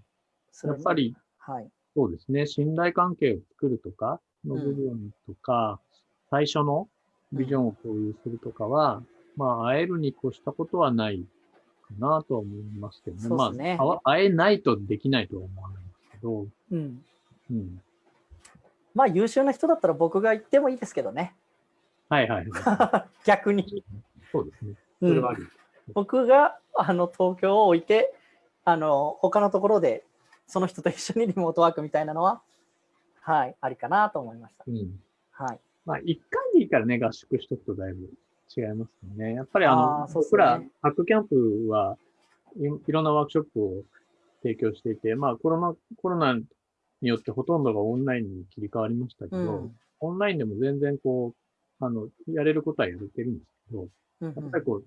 やっぱり、はい。そうですね。信頼関係を作るとかの部分とか、最初のビジョンを共有するとかは、まあ、会えるに越したことはないかなとは思いますけどね。そうですねまあ、会えないとできないとは思わないんですけど、うん。うん。まあ優秀な人だったら僕が言ってもいいですけどね。はいはいはい。逆に。そうですね。うんそれはあり。僕があの東京を置いて、あの他のところでその人と一緒にリモートワークみたいなのは、はい、ありかなと思いました。うん。はい。まあ、一回でいいからね、合宿しとくとだいぶ違いますよね。やっぱりあの、あね僕ら、ハックキャンプはいいろんなワークショップを提供していて、まあコロナ、コロナによってほとんどがオンラインに切り替わりましたけど、うん。オンラインでも全然こう、あの、やれることはやれてるんですけど、うんやっぱりこう、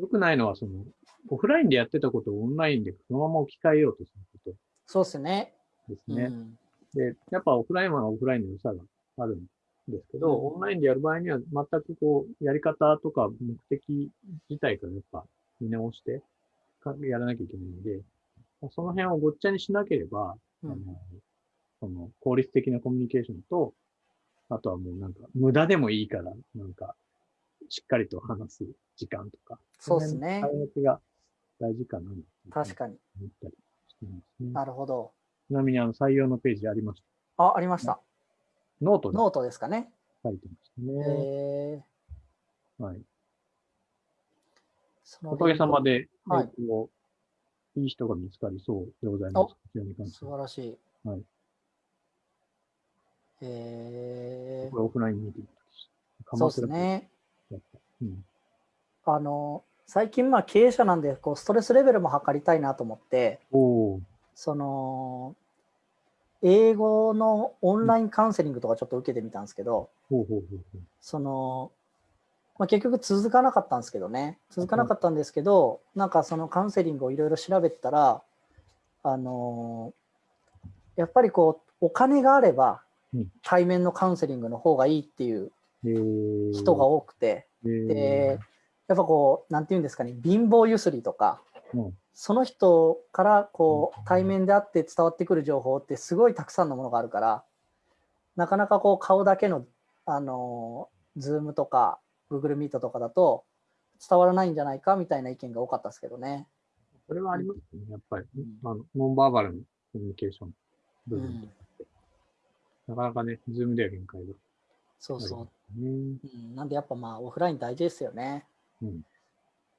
良くないのはその、オフラインでやってたことをオンラインでそのまま置き換えようとすること。そうですね。ですね。うんで、やっぱオフラインはオフラインの良さがあるんですけど、うんオンラインでやる場合には全くこう、やり方とか目的自体からやっぱ見直してかやらなきゃいけないので、その辺をごっちゃにしなければ、うんあの、その効率的なコミュニケーションと、あとはもうなんか無駄でもいいから、なんか、しっかりと話す時間とか。そうですねその辺の使い分けが大事かな。確かに。なるほど。ちなみにあの採用のページありました？あ、ありました。ノートでノートですかね。書いてましたね。えー、はい。おかげさまで、はいえっといい人が見つかりそうでございます。素晴らしい。はいえこれオフラインミーティングそうです。ね。うん。あの、最近、まあ、経営者なんで、こう、ストレスレベルも測りたいなと思って、その、英語のオンラインカウンセリングとかちょっと受けてみたんですけど。その、まあ、結局続かなかったんですけどね、続かなかったんですけど、なんかそのカウンセリングをいろいろ調べてたら、あのやっぱりこう、お金があればうん。対面のカウンセリングの方がいいっていうえー、人が多くて、えー。で、やっぱこう、なんていうんですかね、貧乏ゆすりとか、うんその人からこう対面であって伝わってくる情報ってすごいたくさんのものがあるから、なかなかこう顔だけの、あの、ズームとか Google Meet とかだと伝わらないんじゃないかみたいな意見が多かったですけどね。それはありますね、やっぱり。んあのノンバーバルのコミュニケーション部分、うん、なかなかね、ズームでは限界がそうそう。ね。うん、なんでやっぱまあオフライン大事ですよね。うん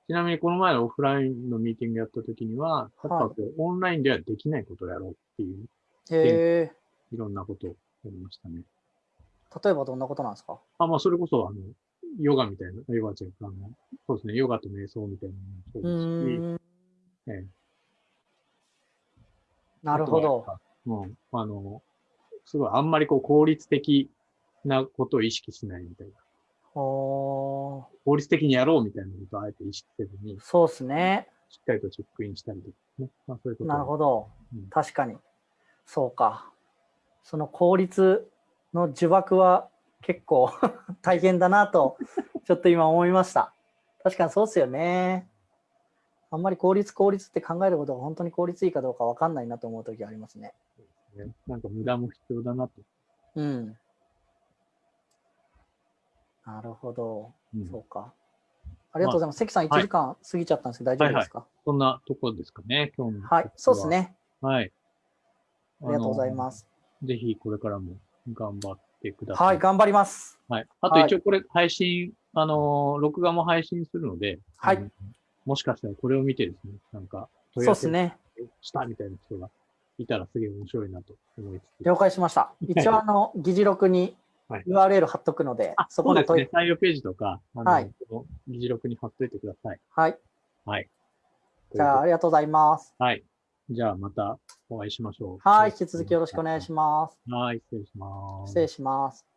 ちなみにこの前のオフラインのミーティングやった時には、やっぱこうオンラインではできないことをやろうっていう、へえ、いろんなことをやりましたね。例えばどんなことなんですか？あ、まあ、それこそ、あの、ヨガみたいな、ヨガじゃあの、そうですね、ヨガと瞑想みたいなうのもそうですし、ええなるほど。。うん、あの、すごい、あんまりこう、効率的なことを意識しないみたいな。おー効率的にやろうみたいなことをあえて意識せずに、そうですね。しっかりとチェックインしたりとかね。まあ、そういうことをなるほどうん。確かに。そうか。その効率の呪縛は結構 大変だなと、ちょっと今思いました。確かにそうですよね。あんまり効率効率って考えることが本当に効率いいかどうかわかんないなと思う時ありますね。ね。なんか無駄も必要だなと。うん。なるほど。うんそうか。ありがとうございます。関さん1はい時間過ぎちゃったんですけど、大丈夫ですか？そんなところですかね、今日の。はい、そうです。ね。はい。ありがとうございます。す。ぜひこれからも頑張ってください。はい、頑張ります。はい。あと一応これ配信、あのー録画も配信するので、はいもしかしたらこれを見てですね、なんか、そうですね。したみたいな人がいたらすげえ面白いなと思いつつ。了解しました。一応、あの、議事録にはい URL 貼っとくので、あ、そこの問い、そうですね。採用ページとか、はい議事録に貼っといてください。はい。はい。じゃあ、ありがとうございます。はい。じゃあまたお会いしましょう。はい。引き続きよろしくお願いし。ます。はい、失礼します。失礼します。